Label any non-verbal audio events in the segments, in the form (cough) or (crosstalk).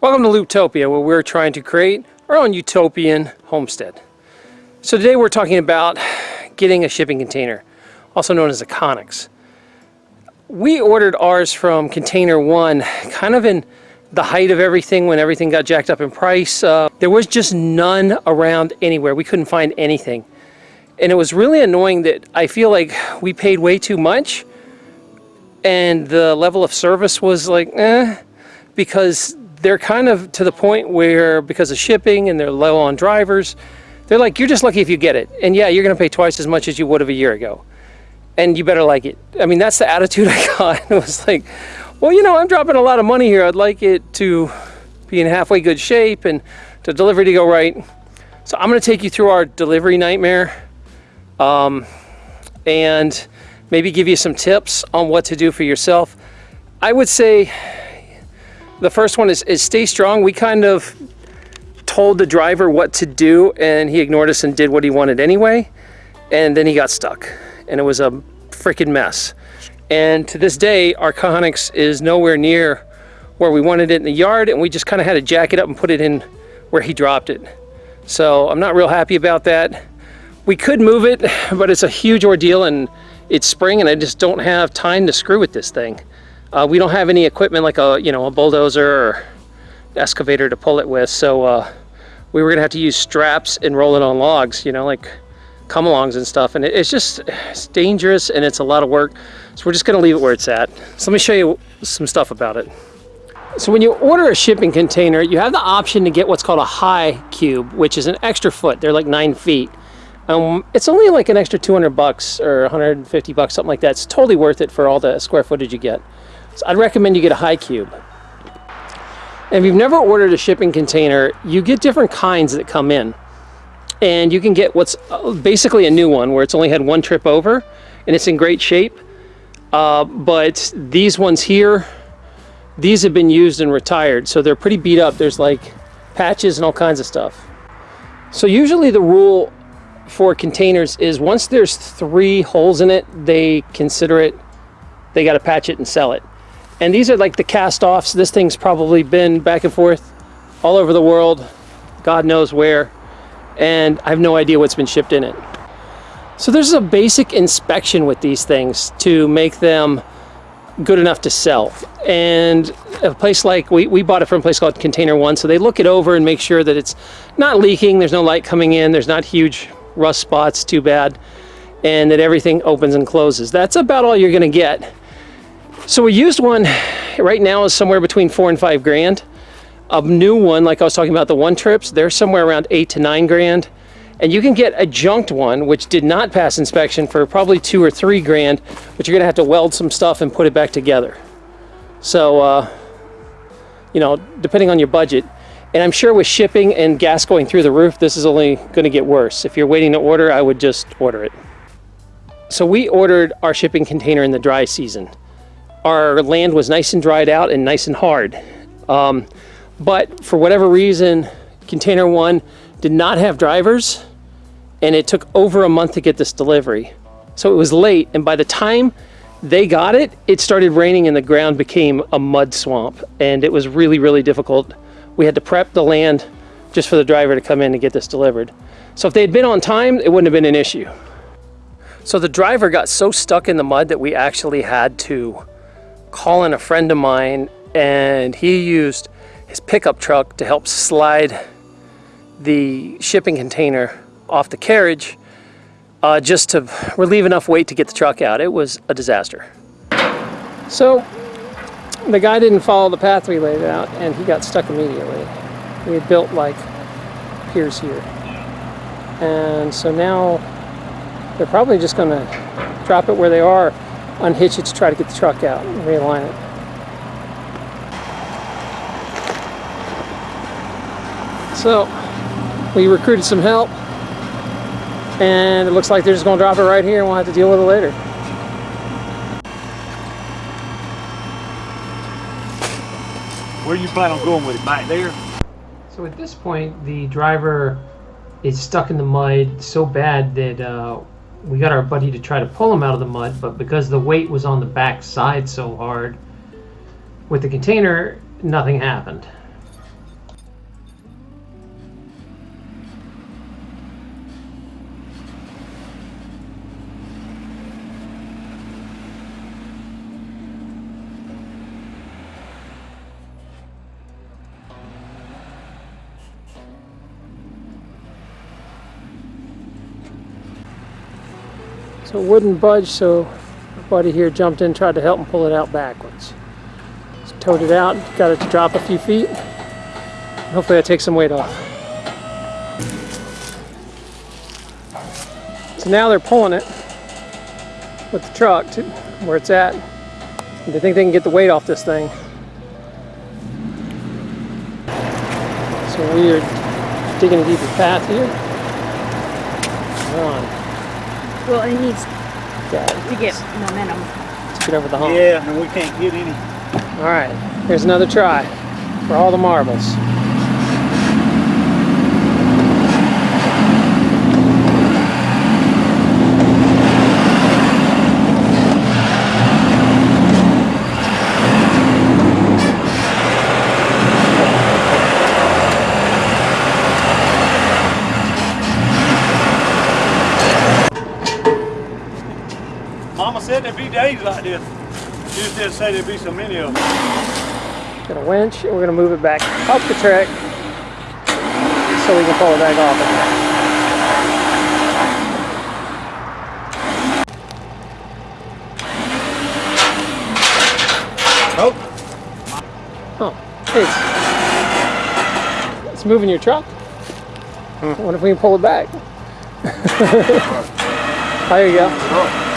Welcome to Looptopia, where we're trying to create our own utopian homestead. So today we're talking about getting a shipping container, also known as a Conex. We ordered ours from Container One, kind of in the height of everything when everything got jacked up in price. Uh, there was just none around anywhere. We couldn't find anything. And it was really annoying that I feel like we paid way too much and the level of service was like, eh, because they're kind of to the point where because of shipping and they're low on drivers, they're like, you're just lucky if you get it. And yeah, you're going to pay twice as much as you would have a year ago. And you better like it. I mean, that's the attitude (laughs) I got. It was like, well, you know, I'm dropping a lot of money here. I'd like it to be in halfway good shape and the delivery to go right. So I'm going to take you through our delivery nightmare um, and maybe give you some tips on what to do for yourself. I would say the first one is, is stay strong. We kind of told the driver what to do and he ignored us and did what he wanted anyway. And then he got stuck and it was a freaking mess. And to this day, our Conex is nowhere near where we wanted it in the yard and we just kind of had to jack it up and put it in where he dropped it. So I'm not real happy about that. We could move it, (laughs) but it's a huge ordeal and it's spring and I just don't have time to screw with this thing. Uh, we don't have any equipment like a, you know, a bulldozer or excavator to pull it with. So uh, we were gonna have to use straps and roll it on logs, you know, like come alongs and stuff. And it's just, it's dangerous and it's a lot of work. So we're just gonna leave it where it's at. So let me show you some stuff about it. So when you order a shipping container, you have the option to get what's called a high cube, which is an extra foot. They're like nine feet. Um, it's only like an extra 200 bucks or 150 bucks, something like that. It's totally worth it for all the square footage you get. So I'd recommend you get a high cube. And if you've never ordered a shipping container, you get different kinds that come in. And you can get what's uh, basically a new one where it's only had one trip over and it's in great shape. Uh, but these ones here, these have been used and retired. So they're pretty beat up. There's like patches and all kinds of stuff. So usually the rule for containers is once there's three holes in it, they consider it, they got to patch it and sell it. And these are like the cast-offs. This thing's probably been back and forth all over the world, God knows where, and I have no idea what's been shipped in it. So there's a basic inspection with these things to make them good enough to sell. And a place like, we, we bought it from a place called Container One, so they look it over and make sure that it's not leaking, there's no light coming in, there's not huge rust spots too bad, and that everything opens and closes. That's about all you're gonna get. So a used one right now is somewhere between four and five grand. A new one, like I was talking about the one trips, they're somewhere around eight to nine grand. And you can get a junked one, which did not pass inspection for probably two or three grand, but you're gonna have to weld some stuff and put it back together. So, uh, you know, depending on your budget, and I'm sure with shipping and gas going through the roof, this is only to get worse. If you're waiting to order, I would just order it. So we ordered our shipping container in the dry season. Our land was nice and dried out and nice and hard. Um, but for whatever reason, container one did not have drivers and it took over a month to get this delivery. So it was late and by the time they got it, it started raining and the ground became a mud swamp and it was really, really difficult we had to prep the land just for the driver to come in and get this delivered. So if they had been on time, it wouldn't have been an issue. So the driver got so stuck in the mud that we actually had to call in a friend of mine and he used his pickup truck to help slide the shipping container off the carriage uh, just to relieve enough weight to get the truck out. It was a disaster. So the guy didn't follow the path we laid out and he got stuck immediately. We built like piers here. And so now they're probably just going to drop it where they are, unhitch it to try to get the truck out and realign it. So we recruited some help and it looks like they're just going to drop it right here and we'll have to deal with it later. Where do you plan on going with it? Back there? So at this point, the driver is stuck in the mud so bad that uh, we got our buddy to try to pull him out of the mud, but because the weight was on the back side so hard, with the container, nothing happened. So it wouldn't budge, so my buddy here jumped in, tried to help him pull it out backwards. Just towed it out, got it to drop a few feet. Hopefully that takes some weight off. So now they're pulling it with the truck to where it's at. They think they can get the weight off this thing. So we are digging a deeper path here. Come on, Well, it needs to get momentum. Let's get over the hump. Yeah, and we can't get any. All right, here's another try for all the marbles. Said there'd be days like this. You just didn't say there'd be so many of them. Got a winch, and we're gonna move it back up the track so we can pull it back off it. Nope. Oh, hey, it's, it's moving your truck. Hmm. What if we can pull it back? (laughs) there you go. Oh.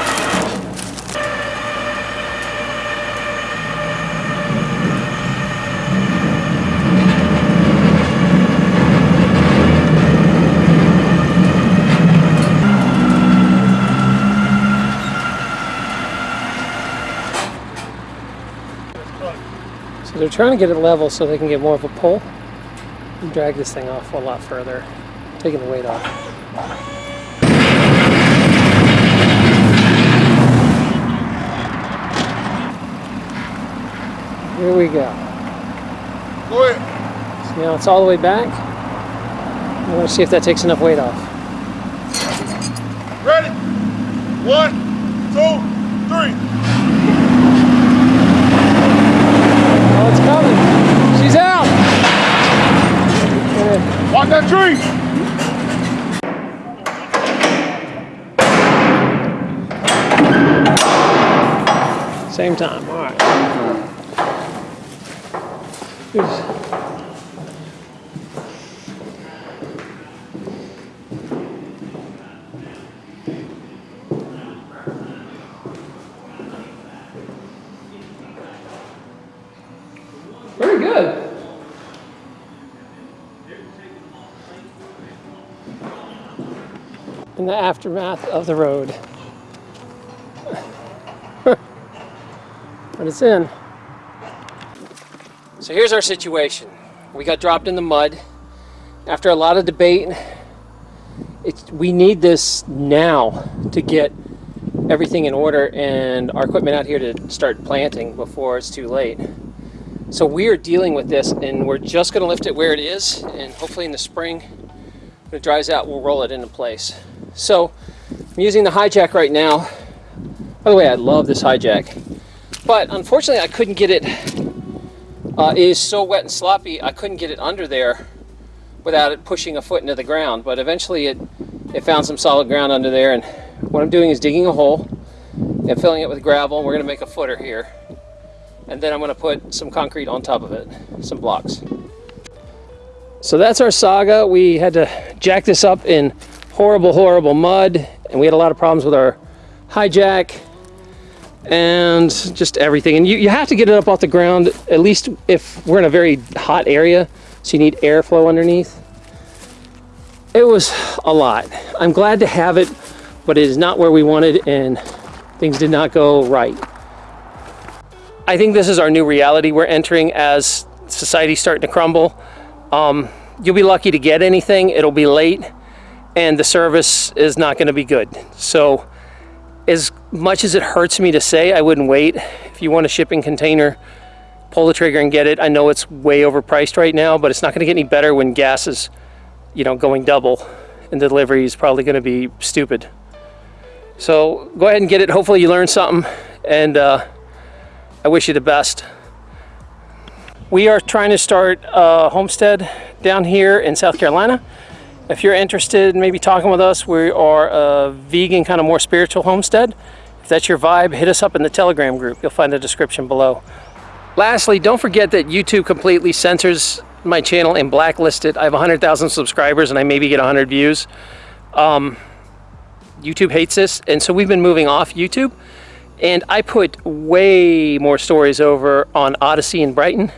Trying to get it level so they can get more of a pull and drag this thing off a lot further, taking the weight off. Here we go. Go ahead. So now it's all the way back. I want to see if that takes enough weight off. Ready? One, two, three. Oh, it's coming. She's out. Good. Walk that tree. Same time. All right. Very good. In the aftermath of the road. But it's in. So here's our situation. We got dropped in the mud. After a lot of debate, we need this now to get everything in order and our equipment out here to start planting before it's too late. So we are dealing with this and we're just going to lift it where it is and hopefully in the spring when it dries out we'll roll it into place. So I'm using the hijack right now. By the way, I love this hijack. But unfortunately I couldn't get it, uh, it is so wet and sloppy I couldn't get it under there without it pushing a foot into the ground. But eventually it, it found some solid ground under there and what I'm doing is digging a hole and filling it with gravel. We're going to make a footer here and then I'm going to put some concrete on top of it, some blocks. So that's our saga. We had to jack this up in horrible, horrible mud, and we had a lot of problems with our hijack and just everything. And you, you have to get it up off the ground, at least if we're in a very hot area, so you need airflow underneath. It was a lot. I'm glad to have it, but it is not where we wanted, and things did not go right. I think this is our new reality we're entering as society's starting to crumble. Um, you'll be lucky to get anything, it'll be late, and the service is not going to be good. So, as much as it hurts me to say, I wouldn't wait. If you want a shipping container, pull the trigger and get it. I know it's way overpriced right now, but it's not going to get any better when gas is, you know, going double, and delivery is probably going to be stupid. So go ahead and get it. Hopefully you learned something, and uh, I wish you the best. We are trying to start a homestead down here in South Carolina, If you're interested in maybe talking with us, we are a vegan, kind of more spiritual homestead. That's your vibe, hit us up in the Telegram group. You'll find the description below. Lastly, don't forget that YouTube completely censors my channel and blacklisted. It. I have 100,000 subscribers and I maybe get 100 views. Um, YouTube hates this, and so we've been moving off YouTube. And I put way more stories over on Odysee and Brighteon.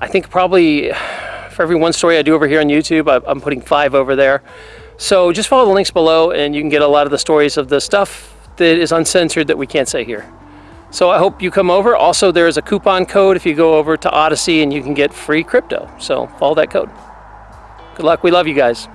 I think probably for every one story I do over here on YouTube, I'm putting five over there. So just follow the links below and you can get a lot of the stories of the stuff that is uncensored that we can't say here. So I hope you come over. Also, there is a coupon code if you go over to Odysee and you can get free crypto. So follow that code. Good luck. We love you guys.